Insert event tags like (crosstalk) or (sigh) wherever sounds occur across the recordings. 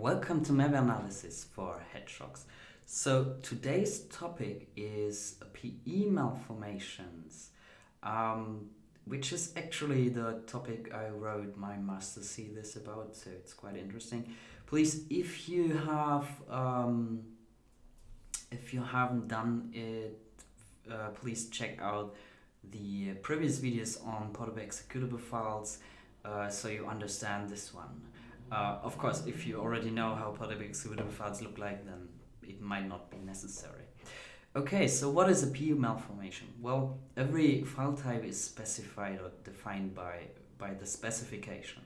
welcome to Map Analysis for Hedgehogs. So today's topic is PE malformations, um, which is actually the topic I wrote my master's thesis about, so it's quite interesting. Please, if you have, um, if you haven't done it, uh, please check out the previous videos on portable executable files uh, so you understand this one. Uh, of course, if you already know how portable executable files look like, then it might not be necessary. Okay, so what is a PE malformation? Well, every file type is specified or defined by, by the specification.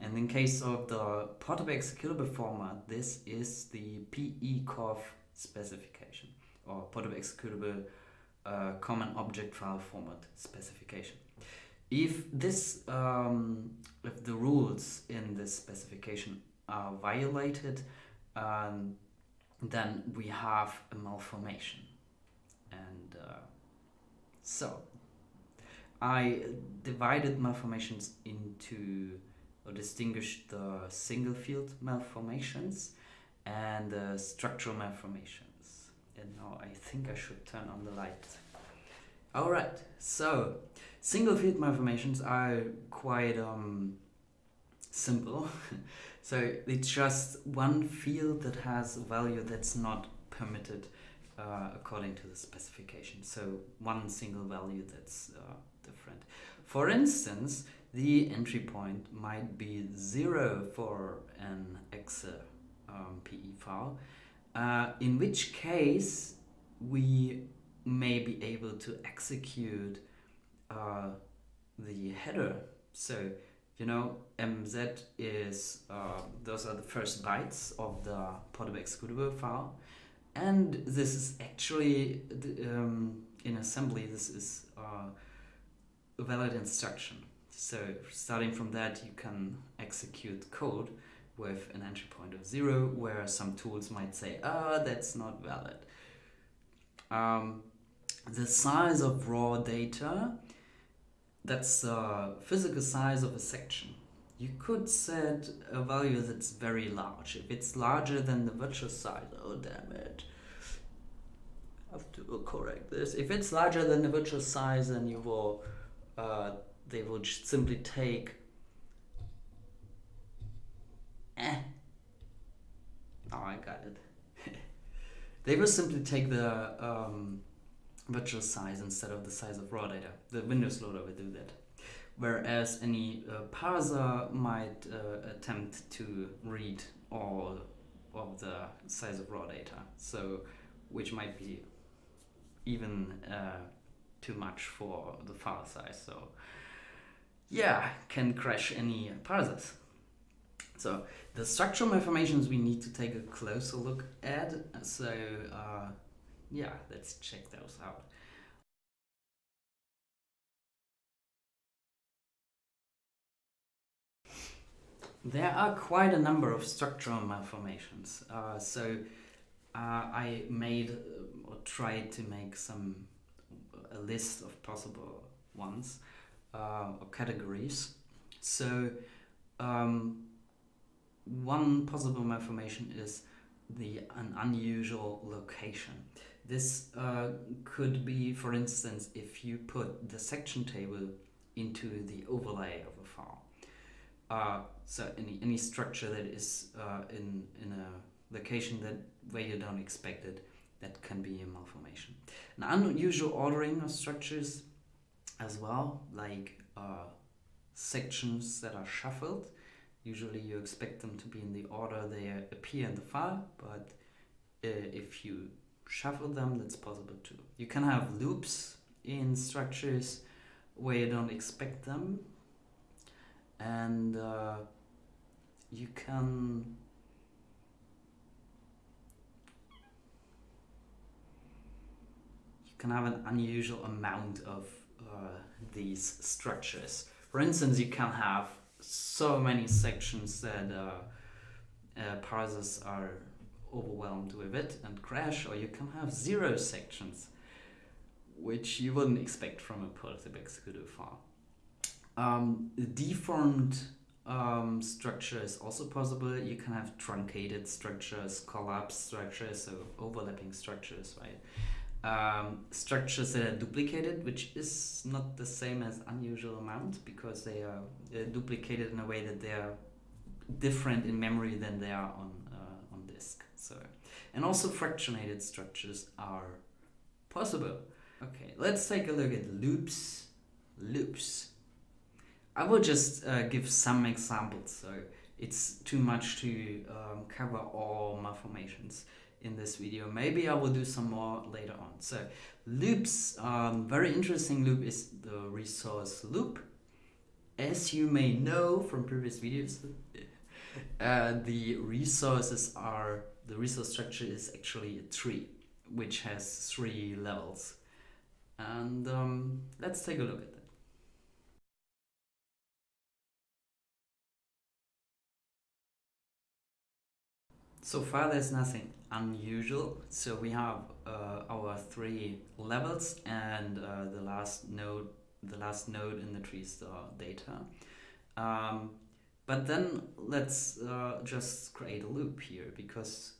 And in case of the portable executable format, this is the PE/COFF specification or portable executable uh, common object file format specification. If this, um, if the rules in this specification are violated, um, then we have a malformation. And uh, so I divided malformations into or distinguished the single field malformations and the structural malformations. And now I think I should turn on the light. Alright, so single field malformations are quite um, simple. (laughs) so it's just one field that has a value that's not permitted uh, according to the specification. So one single value that's uh, different. For instance, the entry point might be zero for an exe um, PE file, uh, in which case we may be able to execute uh, the header. So, you know, MZ is, uh, those are the first bytes of the portable executable file. And this is actually, um, in assembly, this is uh, a valid instruction. So starting from that, you can execute code with an entry point of zero, where some tools might say, ah, oh, that's not valid. Um, the size of raw data, that's the physical size of a section. You could set a value that's very large. If it's larger than the virtual size, oh damn it. I have to correct this. If it's larger than the virtual size, then you will, uh, they will simply take Eh. Oh, I got it. (laughs) they will simply take the um, virtual size instead of the size of raw data. The Windows loader will do that. Whereas any uh, parser might uh, attempt to read all of the size of raw data. So, which might be even uh, too much for the file size. So, yeah, can crash any parsers. So the structural malformations we need to take a closer look at. So uh, yeah, let's check those out. There are quite a number of structural malformations. Uh, so uh, I made uh, or tried to make some a list of possible ones uh, or categories. So um, one possible malformation is the an unusual location. This uh, could be, for instance, if you put the section table into the overlay of a file. Uh, so any, any structure that is uh, in, in a location that where you don't expect it, that can be a malformation. An unusual ordering of structures as well, like uh, sections that are shuffled, Usually you expect them to be in the order they appear in the file, but uh, if you shuffle them, that's possible too. You can have loops in structures where you don't expect them, and uh, you can you can have an unusual amount of uh, these structures. For instance, you can have so many sections that uh, uh, parsers are overwhelmed with it and crash, or you can have zero sections, which you wouldn't expect from a portable executable file. Um, deformed um, structure is also possible. You can have truncated structures, collapsed structures, so overlapping structures, right? Um, structures that are duplicated, which is not the same as unusual amount because they are duplicated in a way that they are different in memory than they are on uh, on disk. So, and also fractionated structures are possible. Okay, let's take a look at loops. Loops. I will just uh, give some examples, so it's too much to um, cover all malformations in this video. Maybe I will do some more later on. So loops, um, very interesting loop is the resource loop. As you may know from previous videos, (laughs) uh, the resources are, the resource structure is actually a tree, which has three levels. And um, let's take a look at that. So far there's nothing unusual. So we have uh, our three levels and uh, the last node, the last node in the tree is the data. Um, but then let's uh, just create a loop here because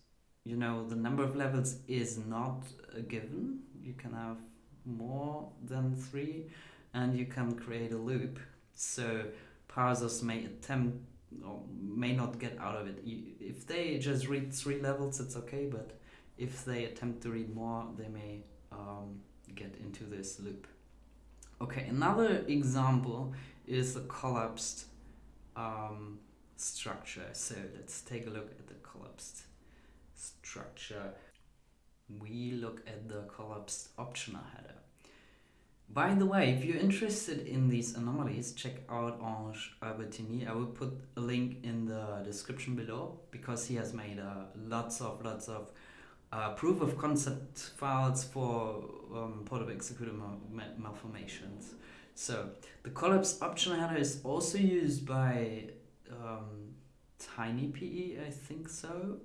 you know the number of levels is not a given. You can have more than three and you can create a loop. So parsers may attempt or may not get out of it. If they just read three levels, it's okay, but if they attempt to read more, they may um, get into this loop. Okay, another example is a collapsed um, structure. So let's take a look at the collapsed structure. We look at the collapsed optional header. By the way, if you're interested in these anomalies, check out Ange Albertini. I will put a link in the description below because he has made uh, lots of lots of uh, proof of concept files for um, portable executor mal malformations. So the collapse option header is also used by um, TinyPE, I think so.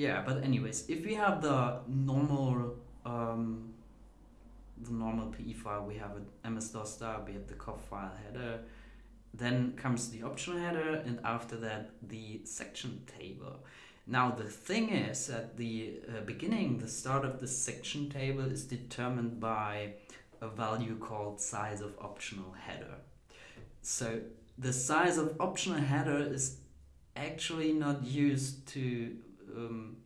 Yeah, but anyways, if we have the normal um, the normal PE file, we have an MS-DOS stub, we have the COFF file header, then comes the optional header, and after that the section table. Now the thing is at the uh, beginning, the start of the section table is determined by a value called size of optional header. So the size of optional header is actually not used to um,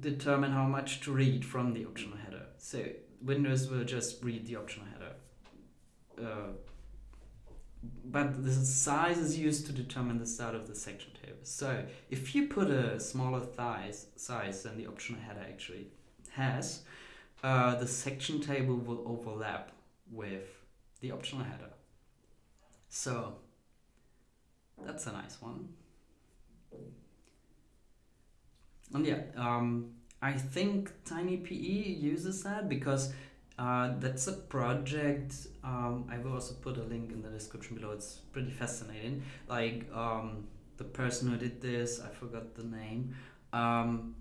determine how much to read from the optional header. So Windows will just read the optional header. Uh, but the size is used to determine the start of the section table. So if you put a smaller size, size than the optional header actually has, uh, the section table will overlap with the optional header. So that's a nice one. And yeah, um, I think TinyPE uses that because uh, that's a project. Um, I will also put a link in the description below. It's pretty fascinating. Like um, the person who did this, I forgot the name. Um,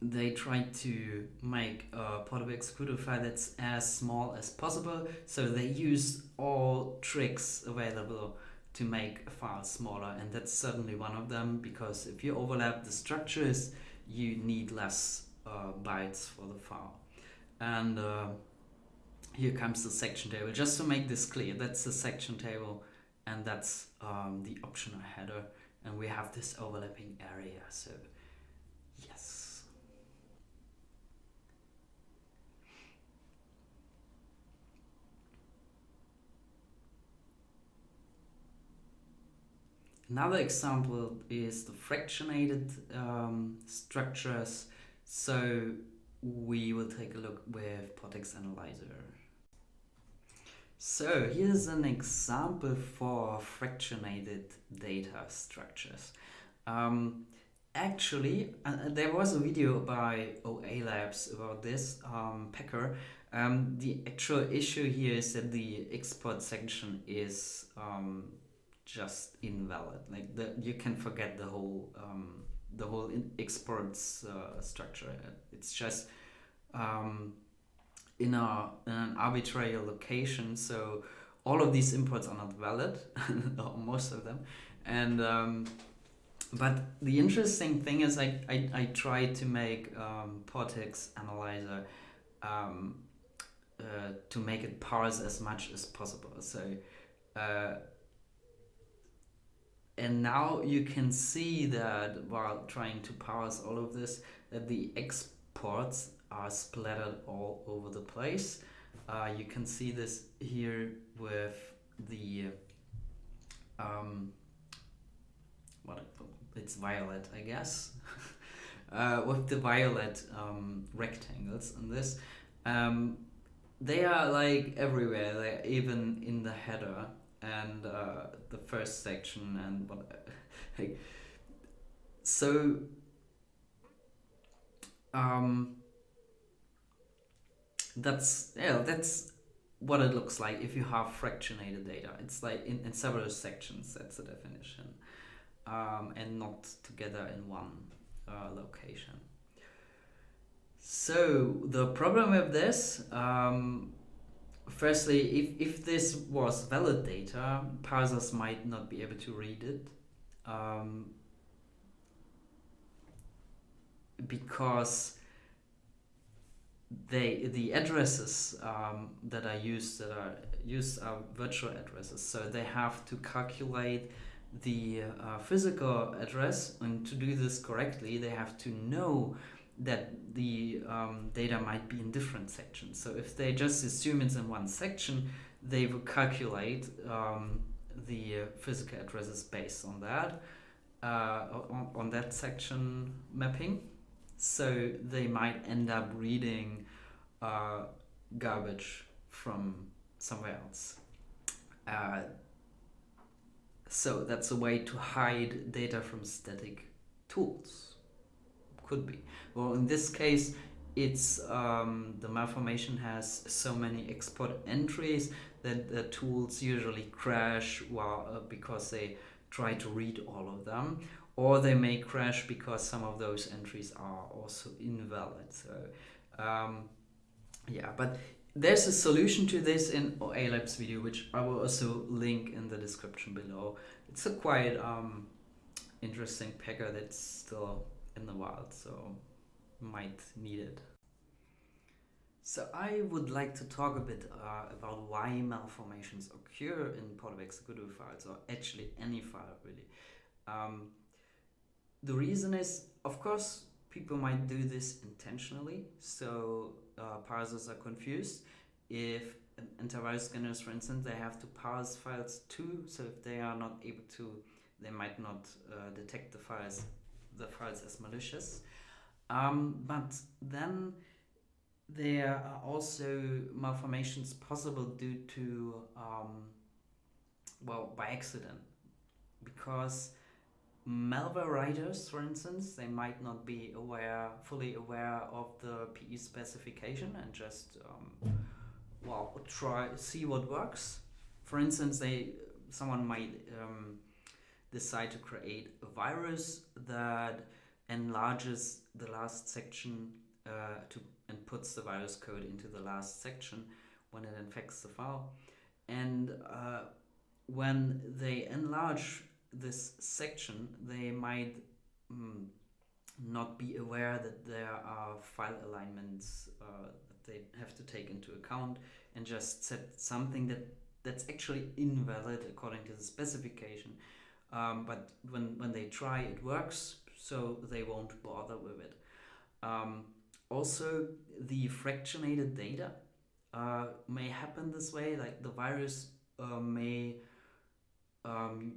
they tried to make a portable executor file that's as small as possible. So they use all tricks available to make a file smaller, and that's certainly one of them because if you overlap the structures you need less uh, bytes for the file. And uh, here comes the section table. Just to make this clear, that's the section table and that's um, the optional header. And we have this overlapping area. So Another example is the fractionated um, structures. So we will take a look with PORTEX Analyzer. So here's an example for fractionated data structures. Um, actually, uh, there was a video by OA Labs about this, um, Packer. Um, the actual issue here is that the export section is um, just invalid. Like the you can forget the whole um, the whole exports uh, structure. It's just um, in a in an arbitrary location. So all of these imports are not valid, (laughs) most of them, and um, but the interesting thing is I, I, I tried to make um, Portex Analyzer um, uh, to make it parse as much as possible. So, uh, and now you can see that while trying to parse all of this, that the exports are splattered all over the place. Uh, you can see this here with the um, what it's violet, I guess, (laughs) uh, with the violet um, rectangles in this. Um, they are like everywhere. They're even in the header and uh, the first section and what. (laughs) like, so. Um, that's yeah. That's what it looks like if you have fractionated data. It's like in, in several sections. That's the definition um, and not together in one uh, location. So the problem with this, um, firstly, if, if this was valid data, parsers might not be able to read it um, because they the addresses um, that are used that are used are virtual addresses, so they have to calculate the uh, physical address and to do this correctly they have to know that the um, data might be in different sections. So if they just assume it's in one section they will calculate um, the physical addresses based on that uh, on, on that section mapping. So they might end up reading uh, garbage from somewhere else. Uh, so that's a way to hide data from static tools. Could be. Well, in this case, it's um, the malformation has so many export entries that the tools usually crash while, uh, because they try to read all of them or they may crash because some of those entries are also invalid so um, yeah but there's a solution to this in OALab's video, which I will also link in the description below. It's a quite um, interesting packer that's still in the wild, so might need it. So I would like to talk a bit uh, about why malformations occur in Portable executable files, or actually any file really. Um, the reason is, of course, people might do this intentionally, so uh, parsers are confused. If antivirus scanners, for instance, they have to parse files too, so if they are not able to, they might not uh, detect the files, the files as malicious. Um, but then there are also malformations possible due to, um, well, by accident, because malware writers, for instance, they might not be aware, fully aware of the PE specification and just, um, well, try see what works. For instance, they someone might um, decide to create a virus that enlarges the last section uh, to and puts the virus code into the last section when it infects the file, and uh, when they enlarge this section, they might mm, not be aware that there are file alignments uh, that they have to take into account and just set something that that's actually invalid according to the specification. Um, but when, when they try, it works, so they won't bother with it. Um, also, the fractionated data uh, may happen this way, like the virus uh, may um,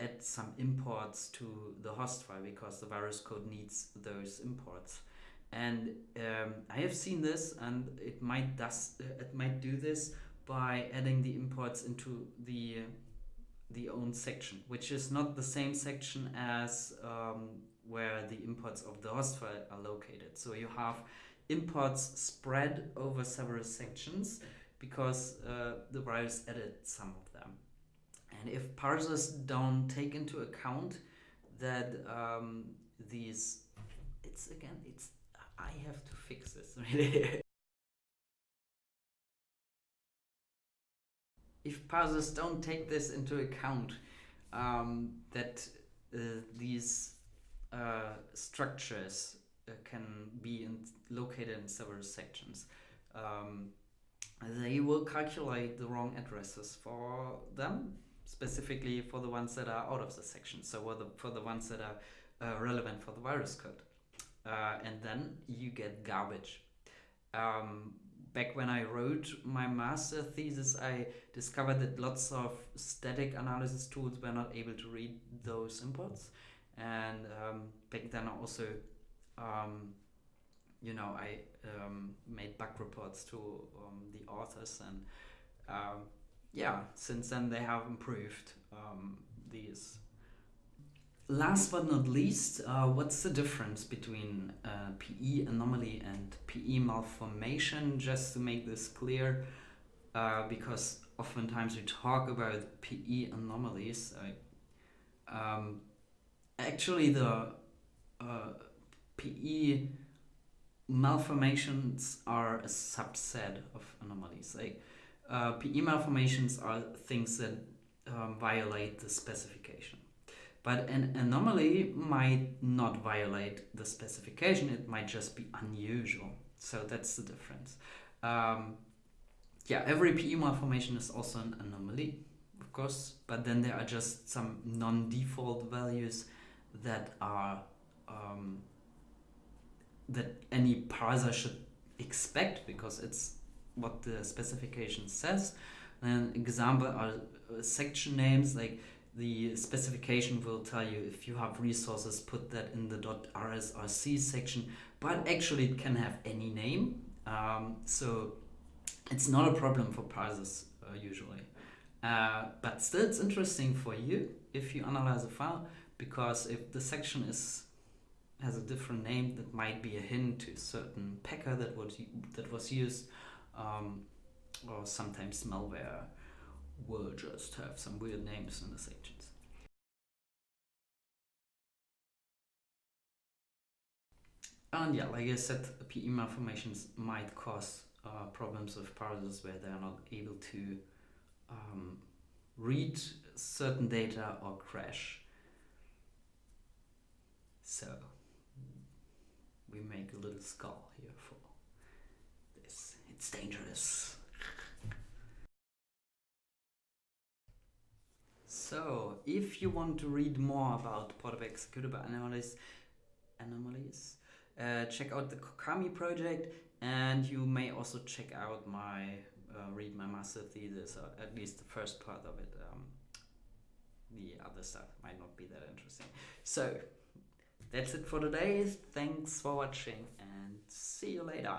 add some imports to the host file because the virus code needs those imports. And um, I have seen this, and it might does it might do this by adding the imports into the the own section, which is not the same section as um, where the imports of the host file are located. So you have imports spread over several sections because uh, the virus added some of them. And if parsers don't take into account that um, these, it's again, it's, I have to fix this (laughs) really. If parsers don't take this into account, um, that uh, these uh, structures uh, can be in, located in several sections, um, they will calculate the wrong addresses for them, specifically for the ones that are out of the section, so for the, for the ones that are uh, relevant for the virus code. Uh, and then you get garbage. Um, back when I wrote my master thesis, I discovered that lots of static analysis tools were not able to read those imports. And um, back then, also, um, you know, I um, made bug reports to um, the authors, and um, yeah, since then they have improved um, these last but not least, uh, what's the difference between uh, PE anomaly and PE malformation? Just to make this clear, uh, because oftentimes we talk about PE anomalies. Um, actually, the uh, PE malformations are a subset of anomalies. Like uh, PE malformations are things that um, violate the specification. But an anomaly might not violate the specification, it might just be unusual. So that's the difference. Um, yeah, every PE malformation is also an anomaly, of course, but then there are just some non-default values that are um, that any parser should expect because it's what the specification says. An example are uh, section names like the specification will tell you if you have resources put that in the .rsrc section but actually it can have any name. Um, so it's not a problem for parsers uh, usually. Uh, but still it's interesting for you if you analyze a file because if the section is has a different name that might be a hint to a certain packer that was that was used um, or sometimes malware will just have some weird names in the sections. And yeah, like I said, PE malformations might cause uh, problems with parsers where they are not able to um, read certain data or crash. So we make a little skull here for this. It's dangerous. So, if you want to read more about portable executable anomalies, anomalies uh, check out the Corkami project and you may also check out my uh, read my master thesis or at least the first part of it. Um, the other stuff might not be that interesting. So, that's it for today. Thanks for watching and see you later.